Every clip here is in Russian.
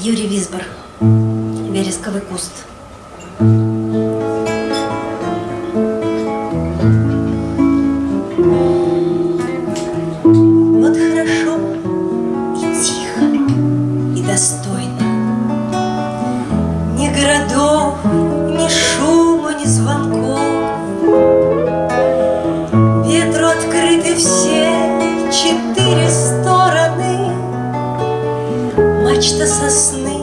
Юрий Висбор. Вересковый куст. Вот Мачта сосны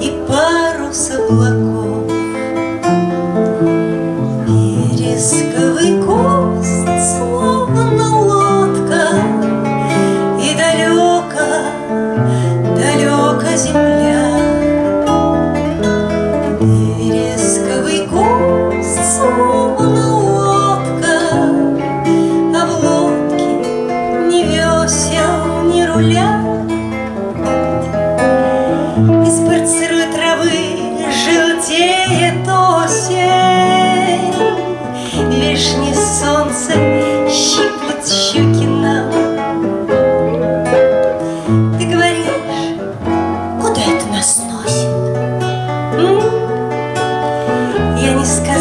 и парус облаков. Вересковый куст, словно лодка, И далеко, далеко земля. Вересковый куст, словно Я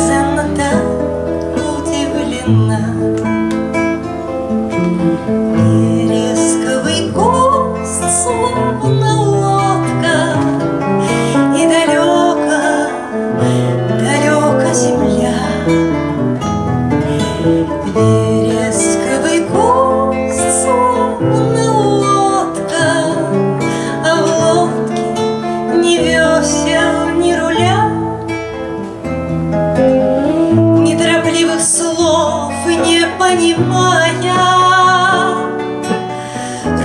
понимая,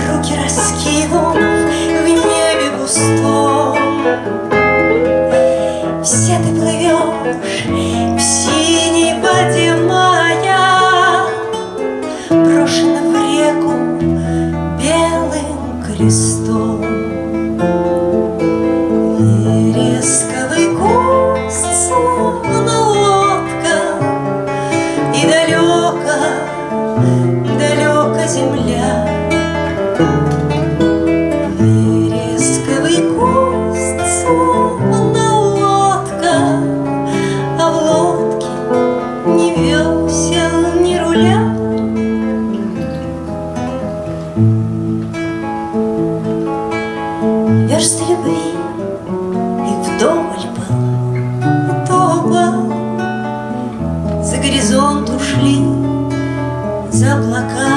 Руки раскинув в небе густом, Все ты плывешь в земля. Вересковый куст, словно лодка, А в лодке ни весел, ни руля. Версты любви их вдоволь было, и то было. За горизонт ушли, за облака.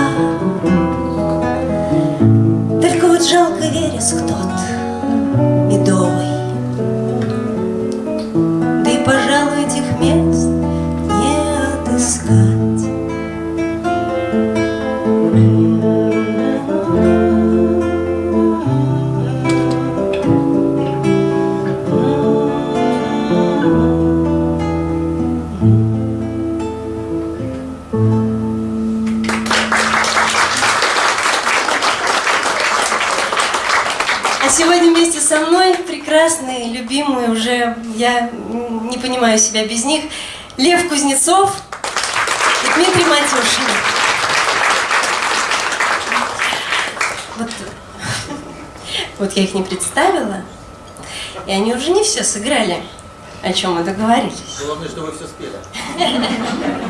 Только вот жалко вереск тот медовый. Да и, пожалуй, этих мест не отыскать. Сегодня вместе со мной прекрасные, любимые уже, я не понимаю себя без них, Лев Кузнецов и Дмитрий Матюшин. Вот, вот я их не представила, и они уже не все сыграли, о чем мы договорились. Главное, что вы все спели.